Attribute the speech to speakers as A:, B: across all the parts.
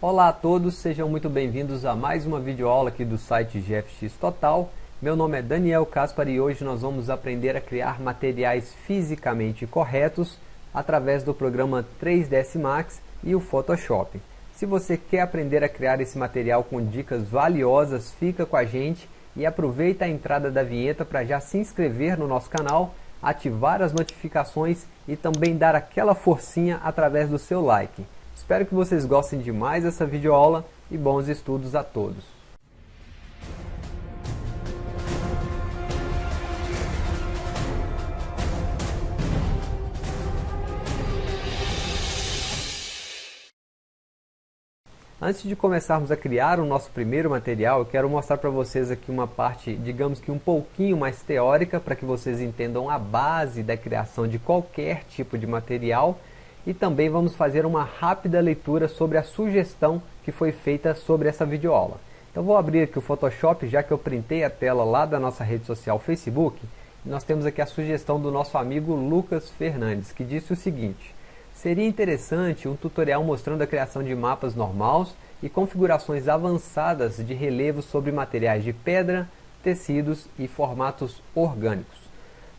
A: Olá a todos, sejam muito bem-vindos a mais uma videoaula aqui do site GFX Total. Meu nome é Daniel Caspar e hoje nós vamos aprender a criar materiais fisicamente corretos através do programa 3ds Max e o Photoshop. Se você quer aprender a criar esse material com dicas valiosas, fica com a gente e aproveita a entrada da vinheta para já se inscrever no nosso canal, ativar as notificações e também dar aquela forcinha através do seu like. Espero que vocês gostem demais dessa videoaula e bons estudos a todos. Antes de começarmos a criar o nosso primeiro material, eu quero mostrar para vocês aqui uma parte, digamos que um pouquinho mais teórica, para que vocês entendam a base da criação de qualquer tipo de material e também vamos fazer uma rápida leitura sobre a sugestão que foi feita sobre essa videoaula. Então vou abrir aqui o Photoshop, já que eu printei a tela lá da nossa rede social Facebook, nós temos aqui a sugestão do nosso amigo Lucas Fernandes, que disse o seguinte, Seria interessante um tutorial mostrando a criação de mapas normais e configurações avançadas de relevos sobre materiais de pedra, tecidos e formatos orgânicos.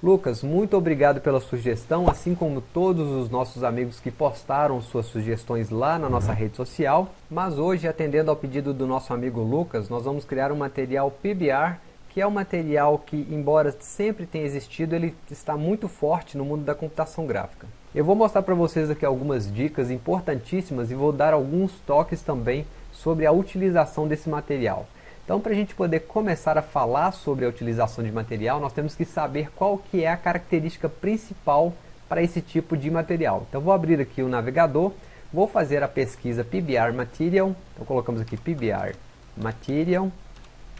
A: Lucas, muito obrigado pela sugestão, assim como todos os nossos amigos que postaram suas sugestões lá na nossa rede social. Mas hoje, atendendo ao pedido do nosso amigo Lucas, nós vamos criar um material PBR, que é um material que, embora sempre tenha existido, ele está muito forte no mundo da computação gráfica. Eu vou mostrar para vocês aqui algumas dicas importantíssimas e vou dar alguns toques também sobre a utilização desse material. Então, para a gente poder começar a falar sobre a utilização de material, nós temos que saber qual que é a característica principal para esse tipo de material. Então, vou abrir aqui o navegador, vou fazer a pesquisa PBR Material, então colocamos aqui PBR Material,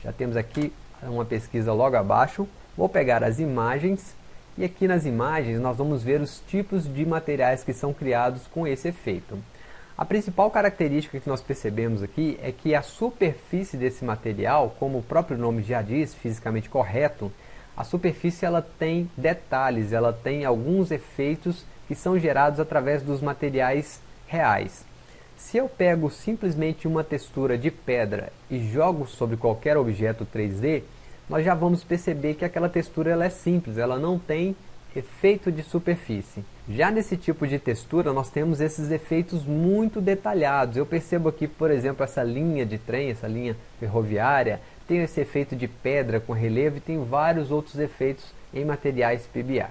A: já temos aqui uma pesquisa logo abaixo, vou pegar as imagens, e aqui nas imagens nós vamos ver os tipos de materiais que são criados com esse efeito. A principal característica que nós percebemos aqui é que a superfície desse material, como o próprio nome já diz, fisicamente correto, a superfície ela tem detalhes, ela tem alguns efeitos que são gerados através dos materiais reais. Se eu pego simplesmente uma textura de pedra e jogo sobre qualquer objeto 3D, nós já vamos perceber que aquela textura ela é simples, ela não tem efeito de superfície. Já nesse tipo de textura nós temos esses efeitos muito detalhados. Eu percebo aqui, por exemplo, essa linha de trem, essa linha ferroviária, tem esse efeito de pedra com relevo e tem vários outros efeitos em materiais PBR.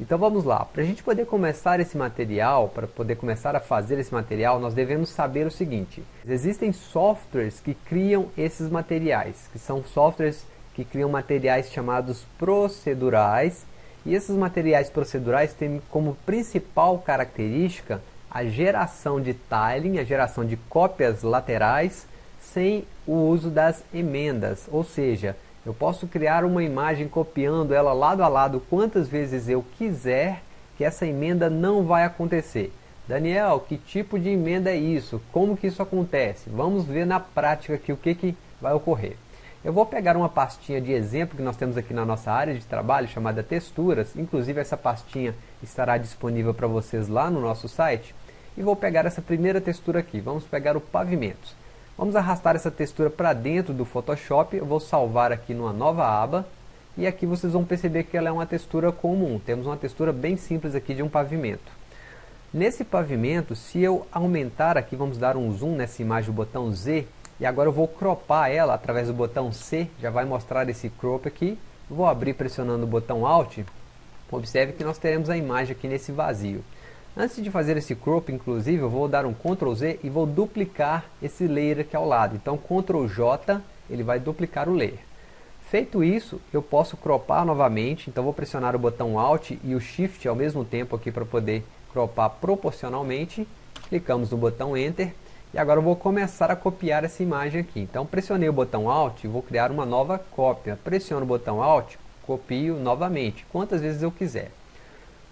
A: Então vamos lá, para a gente poder começar esse material, para poder começar a fazer esse material, nós devemos saber o seguinte. Existem softwares que criam esses materiais, que são softwares que criam materiais chamados procedurais e esses materiais procedurais têm como principal característica a geração de tiling, a geração de cópias laterais, sem o uso das emendas. Ou seja, eu posso criar uma imagem copiando ela lado a lado quantas vezes eu quiser, que essa emenda não vai acontecer. Daniel, que tipo de emenda é isso? Como que isso acontece? Vamos ver na prática aqui o que, que vai ocorrer. Eu vou pegar uma pastinha de exemplo que nós temos aqui na nossa área de trabalho, chamada texturas, inclusive essa pastinha estará disponível para vocês lá no nosso site, e vou pegar essa primeira textura aqui, vamos pegar o pavimento. Vamos arrastar essa textura para dentro do Photoshop, eu vou salvar aqui numa nova aba, e aqui vocês vão perceber que ela é uma textura comum, temos uma textura bem simples aqui de um pavimento. Nesse pavimento, se eu aumentar aqui, vamos dar um zoom nessa imagem, o botão Z, e agora eu vou cropar ela através do botão C, já vai mostrar esse crop aqui. Vou abrir pressionando o botão Alt. Observe que nós teremos a imagem aqui nesse vazio. Antes de fazer esse crop, inclusive, eu vou dar um Ctrl Z e vou duplicar esse layer aqui ao lado. Então, Ctrl J, ele vai duplicar o layer. Feito isso, eu posso cropar novamente, então vou pressionar o botão Alt e o Shift ao mesmo tempo aqui para poder cropar proporcionalmente. Clicamos no botão Enter e agora eu vou começar a copiar essa imagem aqui. Então pressionei o botão Alt e vou criar uma nova cópia. Pressiono o botão Alt, copio novamente, quantas vezes eu quiser.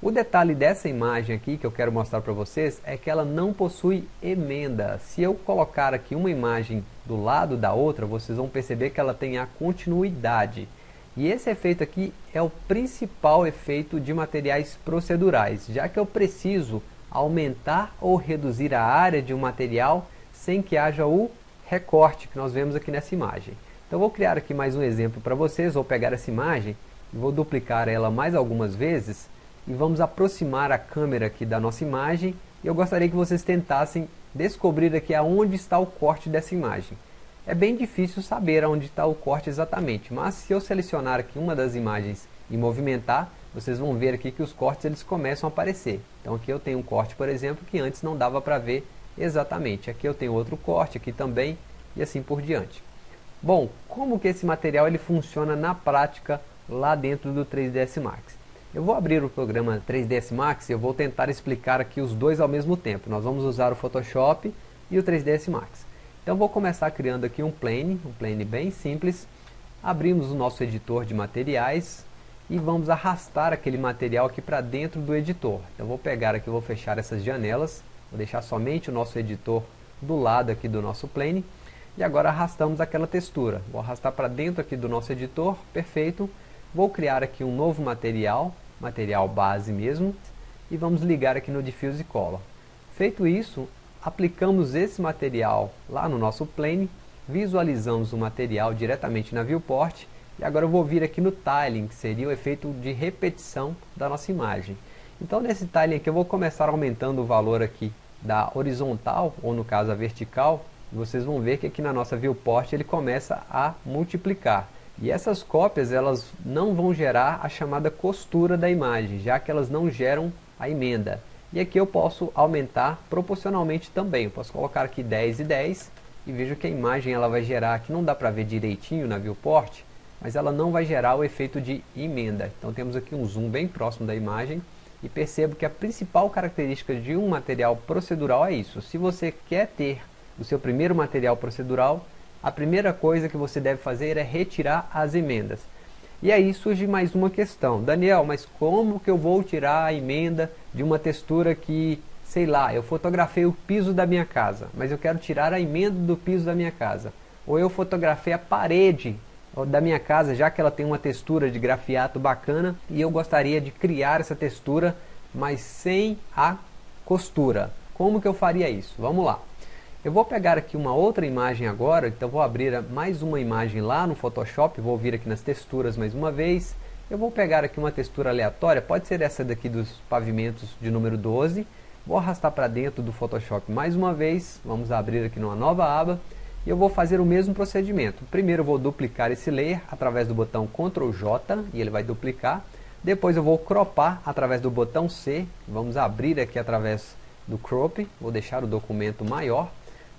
A: O detalhe dessa imagem aqui que eu quero mostrar para vocês é que ela não possui emenda. Se eu colocar aqui uma imagem do lado da outra, vocês vão perceber que ela tem a continuidade. E esse efeito aqui é o principal efeito de materiais procedurais, já que eu preciso aumentar ou reduzir a área de um material sem que haja o recorte que nós vemos aqui nessa imagem. Então vou criar aqui mais um exemplo para vocês, vou pegar essa imagem vou duplicar ela mais algumas vezes e vamos aproximar a câmera aqui da nossa imagem e eu gostaria que vocês tentassem descobrir aqui aonde está o corte dessa imagem. É bem difícil saber onde está o corte exatamente, mas se eu selecionar aqui uma das imagens e movimentar, vocês vão ver aqui que os cortes eles começam a aparecer. Então aqui eu tenho um corte, por exemplo, que antes não dava para ver exatamente. Aqui eu tenho outro corte, aqui também, e assim por diante. Bom, como que esse material ele funciona na prática lá dentro do 3ds Max? Eu vou abrir o programa 3ds Max e eu vou tentar explicar aqui os dois ao mesmo tempo. Nós vamos usar o Photoshop e o 3ds Max. Então vou começar criando aqui um plane, um plane bem simples. Abrimos o nosso editor de materiais e vamos arrastar aquele material aqui para dentro do editor. Então vou pegar aqui, vou fechar essas janelas, vou deixar somente o nosso editor do lado aqui do nosso plane e agora arrastamos aquela textura. Vou arrastar para dentro aqui do nosso editor, perfeito. Vou criar aqui um novo material, material base mesmo, e vamos ligar aqui no Diffuse Color. Feito isso, aplicamos esse material lá no nosso plane, visualizamos o material diretamente na viewport e agora eu vou vir aqui no tiling, que seria o efeito de repetição da nossa imagem. Então nesse tiling aqui eu vou começar aumentando o valor aqui da horizontal, ou no caso a vertical, vocês vão ver que aqui na nossa viewport ele começa a multiplicar. E essas cópias elas não vão gerar a chamada costura da imagem, já que elas não geram a emenda. E aqui eu posso aumentar proporcionalmente também, eu posso colocar aqui 10 e 10, e vejo que a imagem ela vai gerar, aqui não dá para ver direitinho na viewport, mas ela não vai gerar o efeito de emenda. Então temos aqui um zoom bem próximo da imagem e percebo que a principal característica de um material procedural é isso. Se você quer ter o seu primeiro material procedural, a primeira coisa que você deve fazer é retirar as emendas. E aí surge mais uma questão. Daniel, mas como que eu vou tirar a emenda de uma textura que, sei lá, eu fotografei o piso da minha casa, mas eu quero tirar a emenda do piso da minha casa. Ou eu fotografei a parede da minha casa, já que ela tem uma textura de grafiato bacana e eu gostaria de criar essa textura, mas sem a costura. Como que eu faria isso? Vamos lá. Eu vou pegar aqui uma outra imagem agora, então vou abrir mais uma imagem lá no Photoshop, vou vir aqui nas texturas mais uma vez. Eu vou pegar aqui uma textura aleatória, pode ser essa daqui dos pavimentos de número 12. Vou arrastar para dentro do Photoshop mais uma vez, vamos abrir aqui numa nova aba e eu vou fazer o mesmo procedimento. Primeiro eu vou duplicar esse layer através do botão Ctrl J e ele vai duplicar. Depois eu vou cropar através do botão C. Vamos abrir aqui através do crop. Vou deixar o documento maior.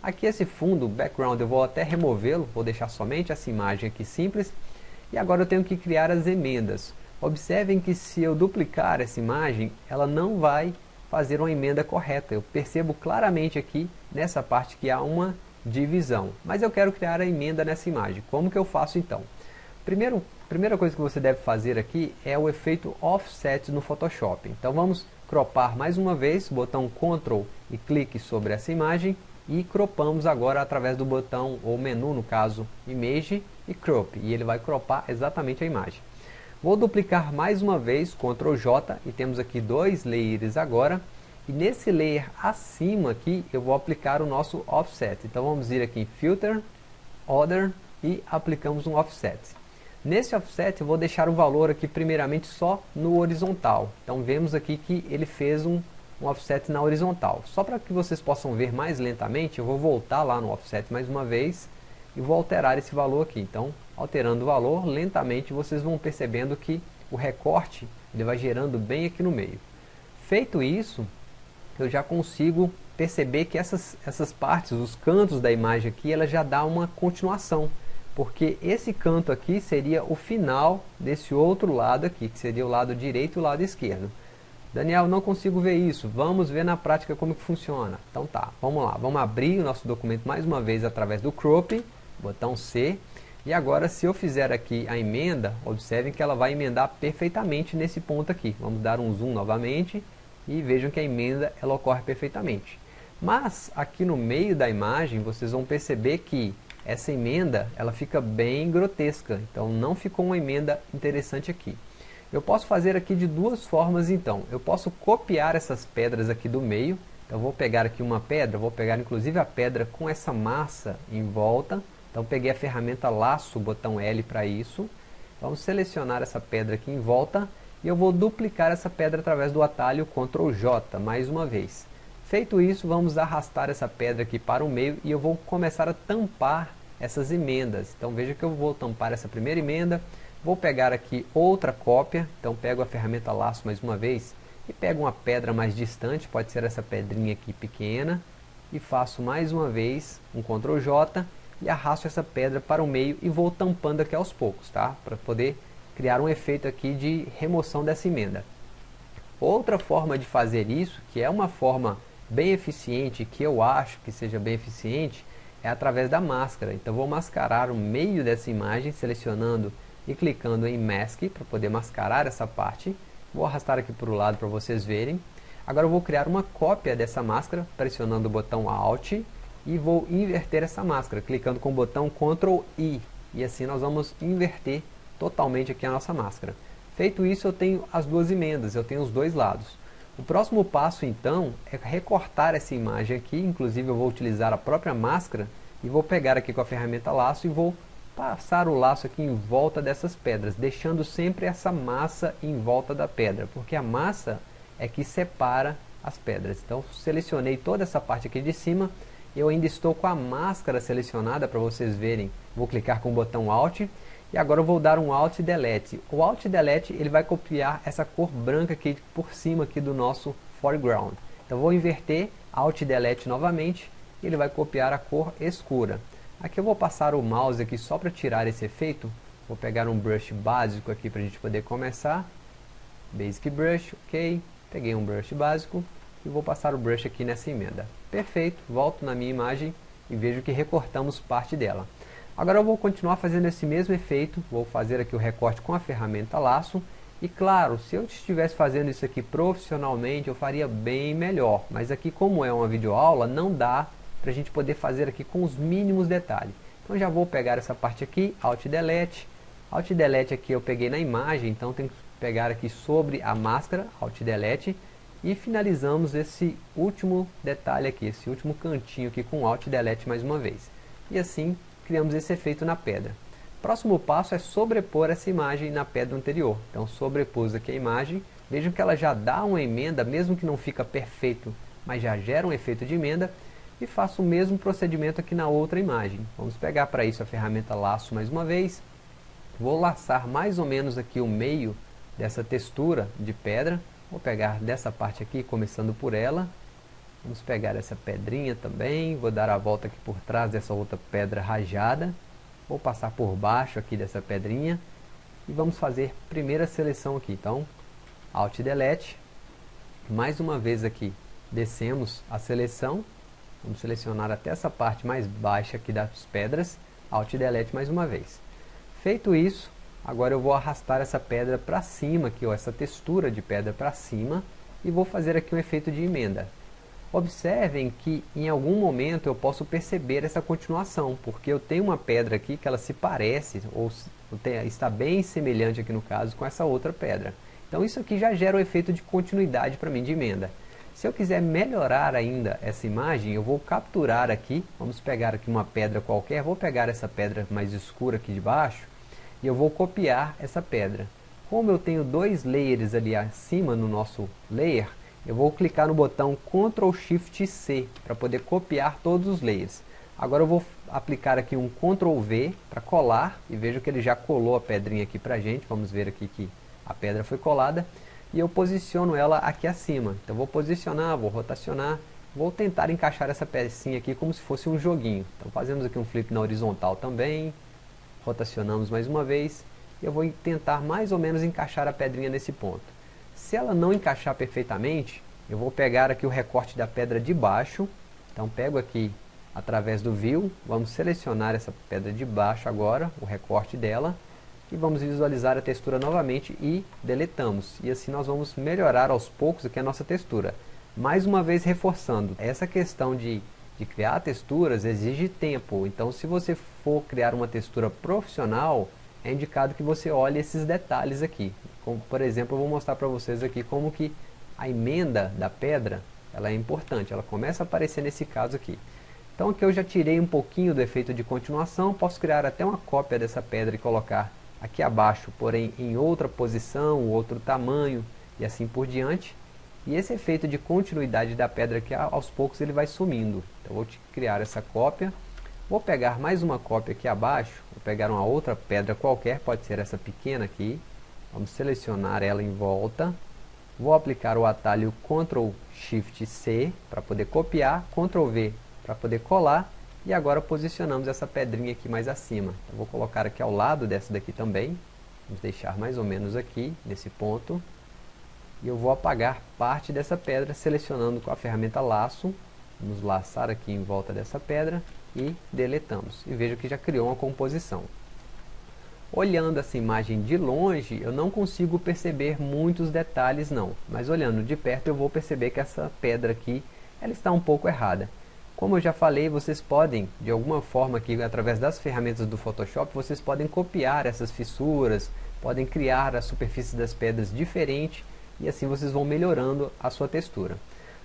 A: Aqui esse fundo, background, eu vou até removê-lo. Vou deixar somente essa imagem aqui simples. E agora eu tenho que criar as emendas. Observem que se eu duplicar essa imagem, ela não vai fazer uma emenda correta. Eu percebo claramente aqui nessa parte que há uma divisão. Mas eu quero criar a emenda nessa imagem. Como que eu faço então? Primeiro, primeira coisa que você deve fazer aqui é o efeito Offset no Photoshop. Então vamos cropar mais uma vez, botão Ctrl e clique sobre essa imagem e cropamos agora através do botão ou menu no caso Image e Crop e ele vai cropar exatamente a imagem. Vou duplicar mais uma vez Ctrl J e temos aqui dois layers agora e nesse layer acima aqui, eu vou aplicar o nosso offset. Então vamos ir aqui em Filter, Order e aplicamos um offset. Nesse offset eu vou deixar o valor aqui primeiramente só no horizontal. Então vemos aqui que ele fez um, um offset na horizontal. Só para que vocês possam ver mais lentamente, eu vou voltar lá no offset mais uma vez e vou alterar esse valor aqui. Então, alterando o valor, lentamente vocês vão percebendo que o recorte ele vai gerando bem aqui no meio. Feito isso, eu já consigo perceber que essas, essas partes, os cantos da imagem aqui, ela já dá uma continuação. Porque esse canto aqui seria o final desse outro lado aqui, que seria o lado direito e o lado esquerdo. Daniel, não consigo ver isso. Vamos ver na prática como que funciona. Então tá, vamos lá. Vamos abrir o nosso documento mais uma vez através do crop, botão C. E agora se eu fizer aqui a emenda, observem que ela vai emendar perfeitamente nesse ponto aqui. Vamos dar um zoom novamente e vejam que a emenda ela ocorre perfeitamente. Mas aqui no meio da imagem vocês vão perceber que essa emenda ela fica bem grotesca, então não ficou uma emenda interessante aqui. Eu posso fazer aqui de duas formas então, eu posso copiar essas pedras aqui do meio, Então vou pegar aqui uma pedra, vou pegar inclusive a pedra com essa massa em volta. Então peguei a ferramenta laço, botão L para isso. Vamos selecionar essa pedra aqui em volta e eu vou duplicar essa pedra através do atalho Ctrl J mais uma vez. Feito isso, vamos arrastar essa pedra aqui para o meio e eu vou começar a tampar essas emendas. Então veja que eu vou tampar essa primeira emenda, vou pegar aqui outra cópia, então pego a ferramenta laço mais uma vez e pego uma pedra mais distante, pode ser essa pedrinha aqui pequena, e faço mais uma vez um Ctrl J e arrasto essa pedra para o meio e vou tampando aqui aos poucos, tá? Para poder criar um efeito aqui de remoção dessa emenda. Outra forma de fazer isso, que é uma forma bem eficiente, que eu acho que seja bem eficiente, é através da máscara. Então vou mascarar o meio dessa imagem, selecionando e clicando em Mask para poder mascarar essa parte. Vou arrastar aqui para o lado para vocês verem. Agora eu vou criar uma cópia dessa máscara, pressionando o botão Alt e vou inverter essa máscara, clicando com o botão Ctrl I. E assim nós vamos inverter totalmente aqui a nossa máscara. Feito isso, eu tenho as duas emendas, eu tenho os dois lados. O próximo passo, então, é recortar essa imagem aqui, inclusive eu vou utilizar a própria máscara, e vou pegar aqui com a ferramenta laço e vou passar o laço aqui em volta dessas pedras, deixando sempre essa massa em volta da pedra, porque a massa é que separa as pedras. Então, selecionei toda essa parte aqui de cima, eu ainda estou com a máscara selecionada para vocês verem. Vou clicar com o botão Alt e agora eu vou dar um Alt Delete. O Alt Delete ele vai copiar essa cor branca aqui por cima aqui do nosso foreground. Então vou inverter, Alt Delete novamente, e ele vai copiar a cor escura. Aqui eu vou passar o mouse aqui só para tirar esse efeito. Vou pegar um brush básico aqui para a gente poder começar. Basic Brush, ok. Peguei um brush básico e vou passar o brush aqui nessa emenda. Perfeito, volto na minha imagem e vejo que recortamos parte dela. Agora eu vou continuar fazendo esse mesmo efeito, vou fazer aqui o recorte com a ferramenta laço, e claro, se eu estivesse fazendo isso aqui profissionalmente, eu faria bem melhor, mas aqui como é uma videoaula, não dá para a gente poder fazer aqui com os mínimos detalhes. Então já vou pegar essa parte aqui, Alt Delete, Alt Delete aqui eu peguei na imagem, então tenho que pegar aqui sobre a máscara, Alt Delete, e finalizamos esse último detalhe aqui, esse último cantinho aqui com Alt Delete mais uma vez. E assim criamos esse efeito na pedra. Próximo passo é sobrepor essa imagem na pedra anterior. Então sobrepus aqui a imagem, vejam que ela já dá uma emenda, mesmo que não fica perfeito, mas já gera um efeito de emenda, e faço o mesmo procedimento aqui na outra imagem. Vamos pegar para isso a ferramenta laço mais uma vez, vou laçar mais ou menos aqui o meio dessa textura de pedra, vou pegar dessa parte aqui, começando por ela, Vamos pegar essa pedrinha também, vou dar a volta aqui por trás dessa outra pedra rajada. Vou passar por baixo aqui dessa pedrinha. E vamos fazer primeira seleção aqui. Então, Alt Delete. Mais uma vez aqui, descemos a seleção. Vamos selecionar até essa parte mais baixa aqui das pedras. Alt Delete mais uma vez. Feito isso, agora eu vou arrastar essa pedra para cima aqui, ó, essa textura de pedra para cima. E vou fazer aqui um efeito de emenda. Observem que em algum momento eu posso perceber essa continuação, porque eu tenho uma pedra aqui que ela se parece, ou está bem semelhante aqui no caso, com essa outra pedra. Então isso aqui já gera o um efeito de continuidade para mim de emenda. Se eu quiser melhorar ainda essa imagem, eu vou capturar aqui, vamos pegar aqui uma pedra qualquer, vou pegar essa pedra mais escura aqui de baixo, e eu vou copiar essa pedra. Como eu tenho dois layers ali acima no nosso layer, eu vou clicar no botão Ctrl Shift C para poder copiar todos os layers. Agora eu vou aplicar aqui um Ctrl V para colar e vejo que ele já colou a pedrinha aqui para gente. Vamos ver aqui que a pedra foi colada e eu posiciono ela aqui acima. Então vou posicionar, vou rotacionar, vou tentar encaixar essa pecinha aqui como se fosse um joguinho. Então fazemos aqui um flip na horizontal também, rotacionamos mais uma vez e eu vou tentar mais ou menos encaixar a pedrinha nesse ponto. Se ela não encaixar perfeitamente, eu vou pegar aqui o recorte da pedra de baixo. Então pego aqui através do View, vamos selecionar essa pedra de baixo agora, o recorte dela. E vamos visualizar a textura novamente e deletamos. E assim nós vamos melhorar aos poucos aqui a nossa textura. Mais uma vez reforçando, essa questão de, de criar texturas exige tempo. Então se você for criar uma textura profissional, é indicado que você olhe esses detalhes aqui. Como, por exemplo, eu vou mostrar para vocês aqui como que a emenda da pedra ela é importante, ela começa a aparecer nesse caso aqui. Então aqui eu já tirei um pouquinho do efeito de continuação, posso criar até uma cópia dessa pedra e colocar aqui abaixo, porém em outra posição, outro tamanho e assim por diante. E esse efeito de continuidade da pedra aqui, aos poucos ele vai sumindo. Então vou criar essa cópia, vou pegar mais uma cópia aqui abaixo, vou pegar uma outra pedra qualquer, pode ser essa pequena aqui, vamos selecionar ela em volta, vou aplicar o atalho Ctrl Shift C para poder copiar, Ctrl V para poder colar e agora posicionamos essa pedrinha aqui mais acima. Eu vou colocar aqui ao lado dessa daqui também. Vamos deixar mais ou menos aqui, nesse ponto. E eu vou apagar parte dessa pedra, selecionando com a ferramenta laço. Vamos laçar aqui em volta dessa pedra e deletamos. E veja que já criou uma composição. Olhando essa imagem de longe, eu não consigo perceber muitos detalhes não. Mas olhando de perto eu vou perceber que essa pedra aqui, ela está um pouco errada. Como eu já falei, vocês podem, de alguma forma aqui, através das ferramentas do Photoshop, vocês podem copiar essas fissuras, podem criar a superfície das pedras diferente e assim vocês vão melhorando a sua textura.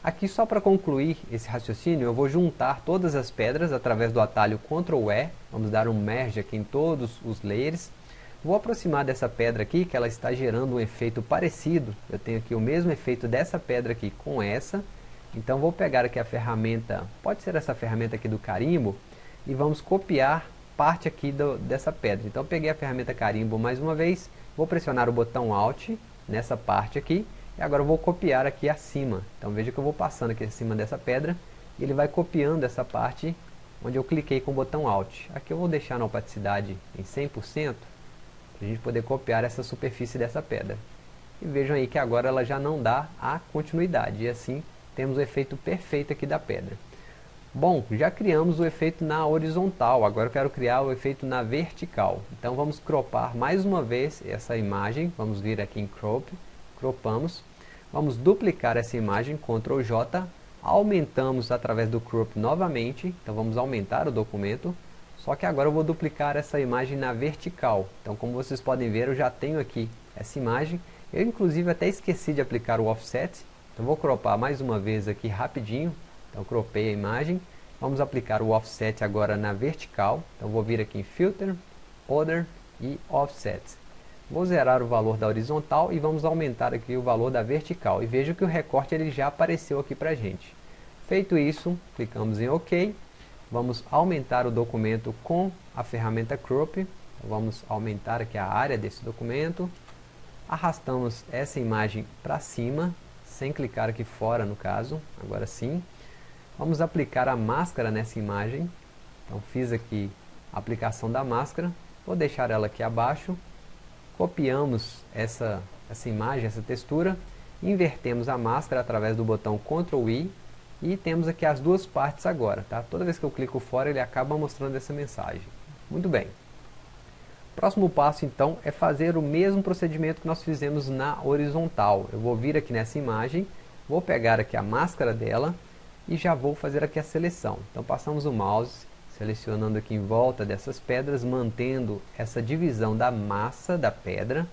A: Aqui só para concluir esse raciocínio, eu vou juntar todas as pedras através do atalho Ctrl E, vamos dar um merge aqui em todos os layers. Vou aproximar dessa pedra aqui, que ela está gerando um efeito parecido, eu tenho aqui o mesmo efeito dessa pedra aqui com essa, então vou pegar aqui a ferramenta, pode ser essa ferramenta aqui do carimbo, e vamos copiar parte aqui do, dessa pedra. Então peguei a ferramenta carimbo mais uma vez, vou pressionar o botão Alt nessa parte aqui, e agora vou copiar aqui acima. Então veja que eu vou passando aqui acima dessa pedra, e ele vai copiando essa parte onde eu cliquei com o botão Alt. Aqui eu vou deixar na opacidade em 100%, para a gente poder copiar essa superfície dessa pedra. E vejam aí que agora ela já não dá a continuidade, e assim temos o efeito perfeito aqui da pedra. Bom, já criamos o efeito na horizontal, agora eu quero criar o efeito na vertical. Então vamos cropar mais uma vez essa imagem, vamos vir aqui em crop, cropamos, vamos duplicar essa imagem, Ctrl J, aumentamos através do crop novamente, então vamos aumentar o documento, só que agora eu vou duplicar essa imagem na vertical. Então como vocês podem ver, eu já tenho aqui essa imagem, eu inclusive até esqueci de aplicar o offset, então vou cropar mais uma vez aqui rapidinho. Então cropei a imagem. Vamos aplicar o offset agora na vertical. Então vou vir aqui em Filter, Order e Offset. Vou zerar o valor da horizontal e vamos aumentar aqui o valor da vertical. E veja que o recorte ele já apareceu aqui para gente. Feito isso, clicamos em OK. Vamos aumentar o documento com a ferramenta Crop. Então, vamos aumentar aqui a área desse documento. Arrastamos essa imagem para cima sem clicar aqui fora no caso, agora sim. Vamos aplicar a máscara nessa imagem, então fiz aqui a aplicação da máscara, vou deixar ela aqui abaixo, copiamos essa, essa imagem, essa textura, invertemos a máscara através do botão Ctrl I e temos aqui as duas partes agora, tá? Toda vez que eu clico fora ele acaba mostrando essa mensagem. Muito bem. Próximo passo então é fazer o mesmo procedimento que nós fizemos na horizontal. Eu vou vir aqui nessa imagem, vou pegar aqui a máscara dela e já vou fazer aqui a seleção. Então passamos o mouse, selecionando aqui em volta dessas pedras, mantendo essa divisão da massa da pedra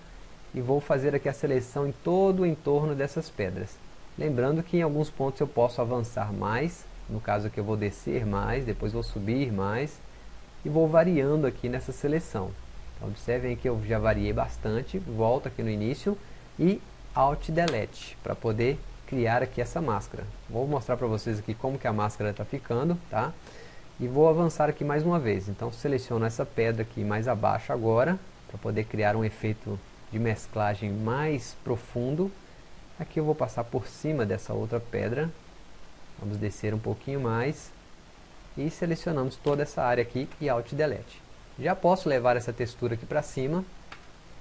A: e vou fazer aqui a seleção em todo o entorno dessas pedras. Lembrando que em alguns pontos eu posso avançar mais, no caso aqui eu vou descer mais, depois vou subir mais e vou variando aqui nessa seleção. Observem que eu já variei bastante, volto aqui no início e Alt Delete para poder criar aqui essa máscara. Vou mostrar para vocês aqui como que a máscara está ficando, tá? E vou avançar aqui mais uma vez. Então seleciono essa pedra aqui mais abaixo agora, para poder criar um efeito de mesclagem mais profundo. Aqui eu vou passar por cima dessa outra pedra. Vamos descer um pouquinho mais. E selecionamos toda essa área aqui e Alt Delete. Já posso levar essa textura aqui para cima.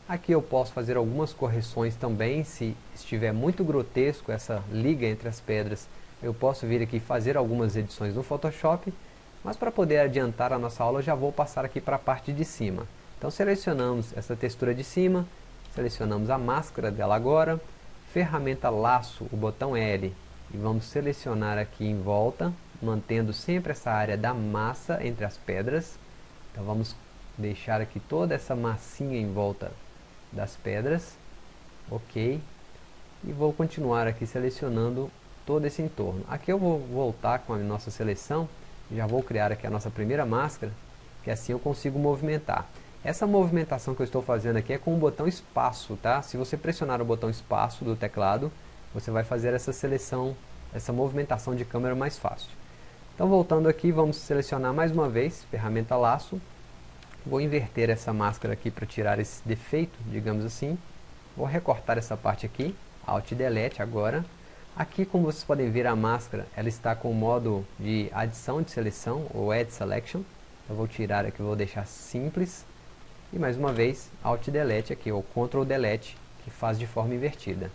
A: Aqui eu posso fazer algumas correções também, se estiver muito grotesco essa liga entre as pedras, eu posso vir aqui fazer algumas edições no Photoshop, mas para poder adiantar a nossa aula, já vou passar aqui para a parte de cima. Então selecionamos essa textura de cima, selecionamos a máscara dela agora, ferramenta laço, o botão L, e vamos selecionar aqui em volta, mantendo sempre essa área da massa entre as pedras. Então vamos deixar aqui toda essa massinha em volta das pedras, ok, e vou continuar aqui selecionando todo esse entorno. Aqui eu vou voltar com a nossa seleção, já vou criar aqui a nossa primeira máscara, que assim eu consigo movimentar. Essa movimentação que eu estou fazendo aqui é com o botão espaço, tá? Se você pressionar o botão espaço do teclado, você vai fazer essa seleção, essa movimentação de câmera mais fácil. Então voltando aqui, vamos selecionar mais uma vez, ferramenta laço. Vou inverter essa máscara aqui para tirar esse defeito, digamos assim. Vou recortar essa parte aqui, Alt Delete agora. Aqui, como vocês podem ver, a máscara ela está com o modo de adição de seleção, ou Add Selection. Eu vou tirar aqui, vou deixar simples. E mais uma vez, Alt Delete aqui, ou Ctrl Delete, que faz de forma invertida.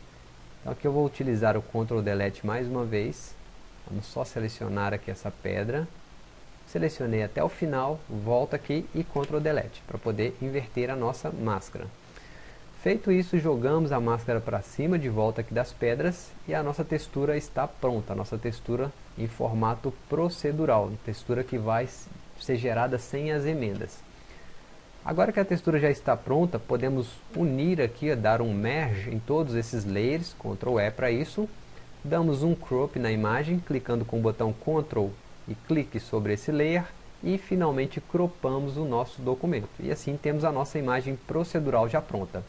A: Então aqui eu vou utilizar o Ctrl Delete mais uma vez. Vamos só selecionar aqui essa pedra. Selecionei até o final, volto aqui e Ctrl Delete, para poder inverter a nossa máscara. Feito isso, jogamos a máscara para cima, de volta aqui das pedras, e a nossa textura está pronta, a nossa textura em formato procedural, textura que vai ser gerada sem as emendas. Agora que a textura já está pronta, podemos unir aqui, dar um merge em todos esses layers, Ctrl E para isso. Damos um crop na imagem, clicando com o botão Ctrl e clique sobre esse layer. E finalmente cropamos o nosso documento. E assim temos a nossa imagem procedural já pronta.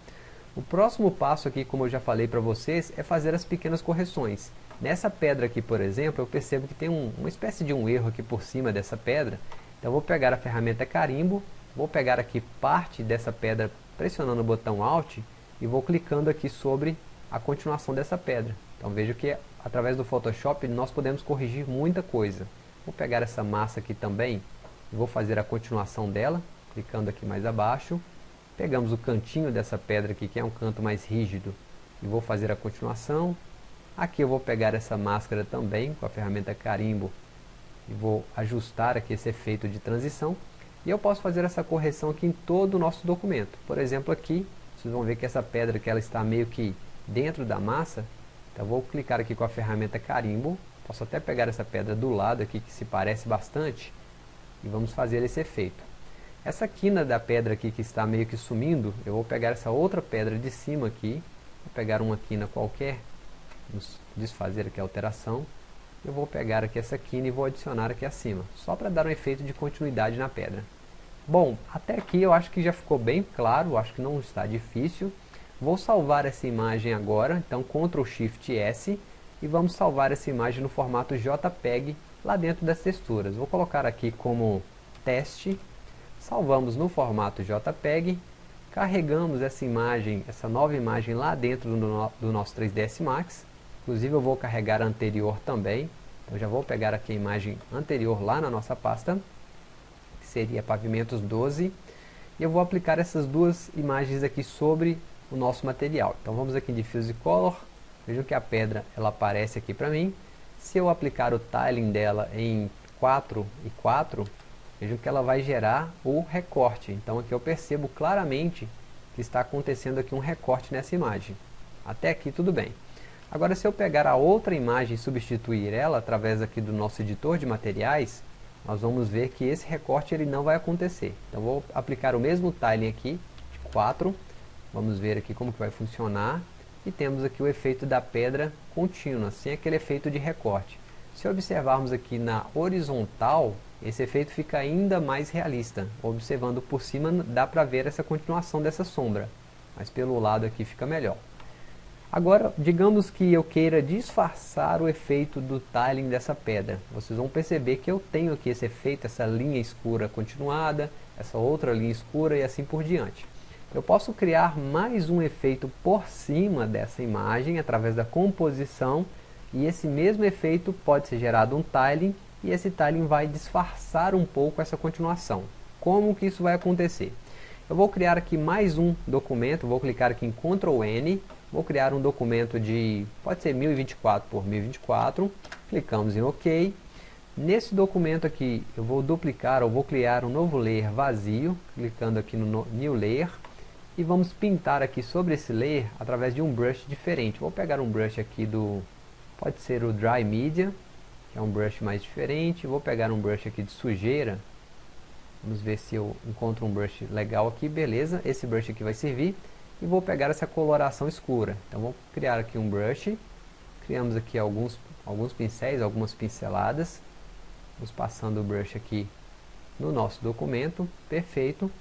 A: O próximo passo aqui, como eu já falei para vocês, é fazer as pequenas correções. Nessa pedra aqui, por exemplo, eu percebo que tem um, uma espécie de um erro aqui por cima dessa pedra. Então vou pegar a ferramenta carimbo Vou pegar aqui parte dessa pedra pressionando o botão Alt e vou clicando aqui sobre a continuação dessa pedra. Então veja que através do Photoshop nós podemos corrigir muita coisa. Vou pegar essa massa aqui também vou fazer a continuação dela, clicando aqui mais abaixo. Pegamos o cantinho dessa pedra aqui, que é um canto mais rígido, e vou fazer a continuação. Aqui eu vou pegar essa máscara também com a ferramenta carimbo e vou ajustar aqui esse efeito de transição. E eu posso fazer essa correção aqui em todo o nosso documento. Por exemplo, aqui, vocês vão ver que essa pedra que ela está meio que dentro da massa. Então vou clicar aqui com a ferramenta carimbo. Posso até pegar essa pedra do lado aqui que se parece bastante. E vamos fazer esse efeito. Essa quina da pedra aqui que está meio que sumindo, eu vou pegar essa outra pedra de cima aqui. Vou pegar uma quina qualquer. Vamos desfazer aqui a alteração eu vou pegar aqui essa quina e vou adicionar aqui acima, só para dar um efeito de continuidade na pedra. Bom, até aqui eu acho que já ficou bem claro, acho que não está difícil. Vou salvar essa imagem agora, então Ctrl Shift S e vamos salvar essa imagem no formato JPEG lá dentro das texturas. Vou colocar aqui como teste, salvamos no formato JPEG, carregamos essa imagem, essa nova imagem lá dentro do, do nosso 3ds Max Inclusive eu vou carregar a anterior também. Então já vou pegar aqui a imagem anterior lá na nossa pasta, que seria pavimentos 12. E eu vou aplicar essas duas imagens aqui sobre o nosso material. Então vamos aqui em Diffuse Color. Vejam que a pedra ela aparece aqui para mim. Se eu aplicar o tiling dela em 4 e 4, vejam que ela vai gerar o recorte. Então aqui eu percebo claramente que está acontecendo aqui um recorte nessa imagem. Até aqui tudo bem. Agora se eu pegar a outra imagem e substituir ela através aqui do nosso editor de materiais, nós vamos ver que esse recorte ele não vai acontecer. Então vou aplicar o mesmo tiling aqui, de 4, vamos ver aqui como que vai funcionar, e temos aqui o efeito da pedra contínua, sem aquele efeito de recorte. Se observarmos aqui na horizontal, esse efeito fica ainda mais realista. Observando por cima dá para ver essa continuação dessa sombra, mas pelo lado aqui fica melhor. Agora, digamos que eu queira disfarçar o efeito do tiling dessa pedra. Vocês vão perceber que eu tenho aqui esse efeito, essa linha escura continuada, essa outra linha escura e assim por diante. Eu posso criar mais um efeito por cima dessa imagem através da composição e esse mesmo efeito pode ser gerado um tiling e esse tiling vai disfarçar um pouco essa continuação. Como que isso vai acontecer? Eu vou criar aqui mais um documento, vou clicar aqui em Ctrl N Vou criar um documento de, pode ser 1024 por 1024, clicamos em OK. Nesse documento aqui, eu vou duplicar ou vou criar um novo layer vazio, clicando aqui no New Layer. E vamos pintar aqui sobre esse layer através de um brush diferente. Vou pegar um brush aqui do, pode ser o Dry Media, é um brush mais diferente. Vou pegar um brush aqui de sujeira. Vamos ver se eu encontro um brush legal aqui, beleza. Esse brush aqui vai servir e vou pegar essa coloração escura. Então vou criar aqui um brush, criamos aqui alguns alguns pincéis, algumas pinceladas. Vamos passando o brush aqui no nosso documento, perfeito.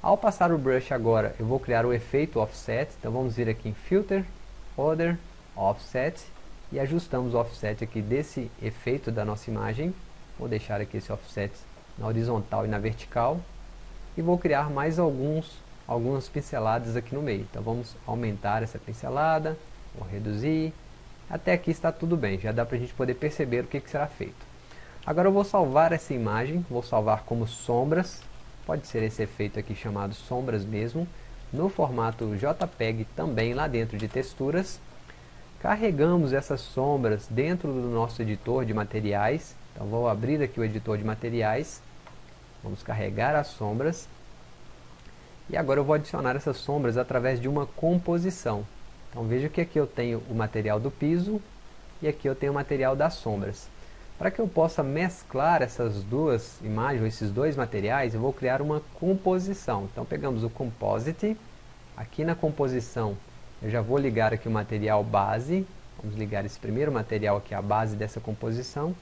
A: Ao passar o brush agora, eu vou criar o efeito offset, então vamos vir aqui em Filter, Order, Offset, e ajustamos o offset aqui desse efeito da nossa imagem. Vou deixar aqui esse offset na horizontal e na vertical, e vou criar mais alguns, algumas pinceladas aqui no meio. Então vamos aumentar essa pincelada, vou reduzir, até aqui está tudo bem, já dá para a gente poder perceber o que, que será feito. Agora eu vou salvar essa imagem, vou salvar como sombras, pode ser esse efeito aqui chamado sombras mesmo, no formato JPEG também lá dentro de texturas. Carregamos essas sombras dentro do nosso editor de materiais, então vou abrir aqui o editor de materiais, vamos carregar as sombras, e agora eu vou adicionar essas sombras através de uma composição. Então veja que aqui eu tenho o material do piso, e aqui eu tenho o material das sombras. Para que eu possa mesclar essas duas imagens, esses dois materiais, eu vou criar uma composição. Então pegamos o Composite, aqui na composição eu já vou ligar aqui o material base, vamos ligar esse primeiro material aqui, a base dessa composição.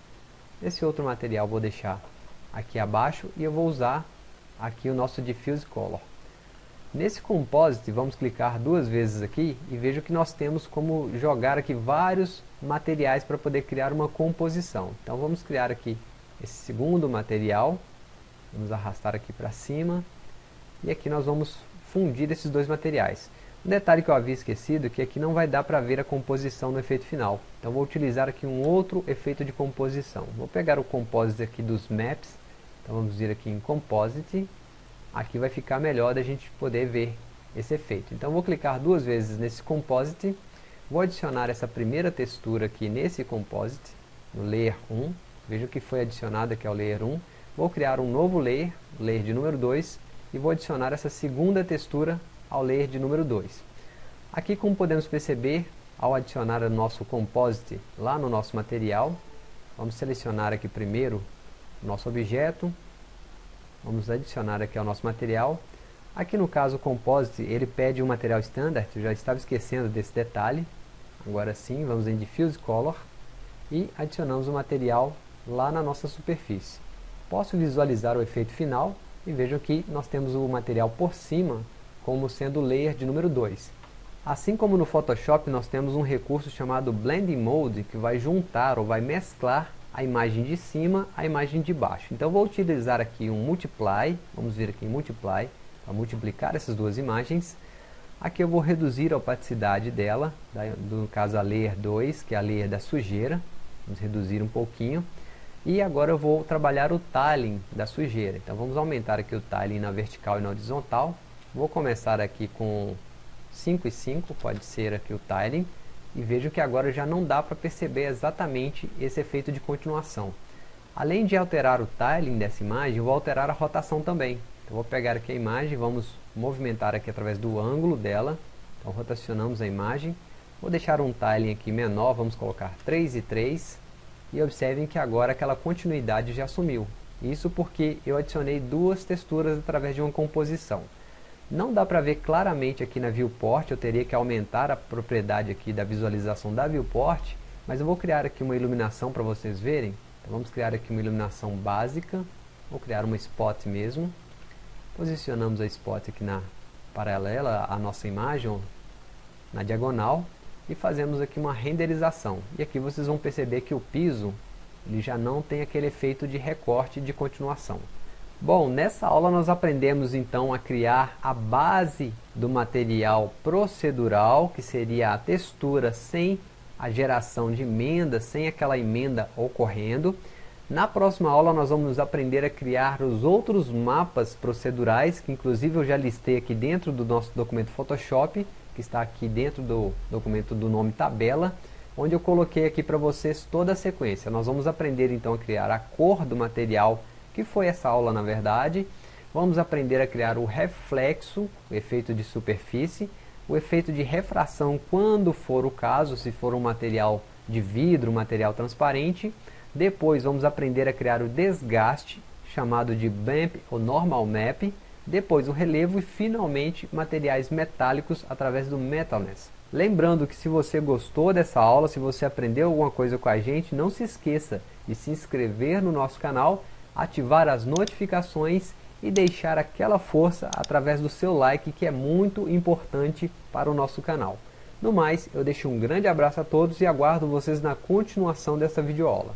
A: Esse outro material vou deixar aqui abaixo e eu vou usar aqui o nosso Diffuse Color. Nesse Composite, vamos clicar duas vezes aqui e veja que nós temos como jogar aqui vários materiais para poder criar uma composição. Então vamos criar aqui esse segundo material, vamos arrastar aqui para cima, e aqui nós vamos fundir esses dois materiais. Um detalhe que eu havia esquecido é que aqui não vai dar para ver a composição no efeito final. Então vou utilizar aqui um outro efeito de composição. Vou pegar o Composite aqui dos Maps, então vamos vir aqui em Composite, aqui vai ficar melhor da gente poder ver esse efeito. Então vou clicar duas vezes nesse Composite, vou adicionar essa primeira textura aqui nesse Composite, no Layer 1, veja que foi adicionado aqui ao Layer 1, vou criar um novo Layer, Layer de número 2, e vou adicionar essa segunda textura ao Layer de número 2. Aqui como podemos perceber, ao adicionar o nosso Composite lá no nosso material, vamos selecionar aqui primeiro o nosso objeto, Vamos adicionar aqui ao nosso material. Aqui no caso o Composite, ele pede um material standard, eu já estava esquecendo desse detalhe. Agora sim, vamos em Diffuse Color e adicionamos o material lá na nossa superfície. Posso visualizar o efeito final e vejam que nós temos o material por cima como sendo o layer de número 2. Assim como no Photoshop nós temos um recurso chamado Blending Mode que vai juntar ou vai mesclar a imagem de cima, a imagem de baixo. Então vou utilizar aqui um multiply, vamos vir aqui em multiply, para multiplicar essas duas imagens. Aqui eu vou reduzir a opacidade dela, no caso a layer 2, que é a layer da sujeira, vamos reduzir um pouquinho. E agora eu vou trabalhar o tiling da sujeira, então vamos aumentar aqui o tiling na vertical e na horizontal. Vou começar aqui com 5 e 5, pode ser aqui o tiling e vejo que agora já não dá para perceber exatamente esse efeito de continuação. Além de alterar o tiling dessa imagem, vou alterar a rotação também. Então vou pegar aqui a imagem, vamos movimentar aqui através do ângulo dela. Então rotacionamos a imagem. Vou deixar um tiling aqui menor, vamos colocar 3 e 3. E observem que agora aquela continuidade já sumiu. Isso porque eu adicionei duas texturas através de uma composição. Não dá para ver claramente aqui na viewport, eu teria que aumentar a propriedade aqui da visualização da viewport, mas eu vou criar aqui uma iluminação para vocês verem. Então vamos criar aqui uma iluminação básica, vou criar uma spot mesmo. Posicionamos a spot aqui na paralela à nossa imagem, na diagonal, e fazemos aqui uma renderização. E aqui vocês vão perceber que o piso ele já não tem aquele efeito de recorte de continuação. Bom, nessa aula nós aprendemos então a criar a base do material procedural, que seria a textura sem a geração de emenda, sem aquela emenda ocorrendo. Na próxima aula nós vamos aprender a criar os outros mapas procedurais, que inclusive eu já listei aqui dentro do nosso documento Photoshop, que está aqui dentro do documento do nome tabela, onde eu coloquei aqui para vocês toda a sequência. Nós vamos aprender então a criar a cor do material que foi essa aula na verdade. Vamos aprender a criar o reflexo, o efeito de superfície, o efeito de refração quando for o caso, se for um material de vidro, material transparente. Depois vamos aprender a criar o desgaste, chamado de BAMP ou Normal Map. Depois o relevo e finalmente materiais metálicos através do Metalness. Lembrando que se você gostou dessa aula, se você aprendeu alguma coisa com a gente, não se esqueça de se inscrever no nosso canal, ativar as notificações e deixar aquela força através do seu like que é muito importante para o nosso canal. No mais, eu deixo um grande abraço a todos e aguardo vocês na continuação dessa videoaula.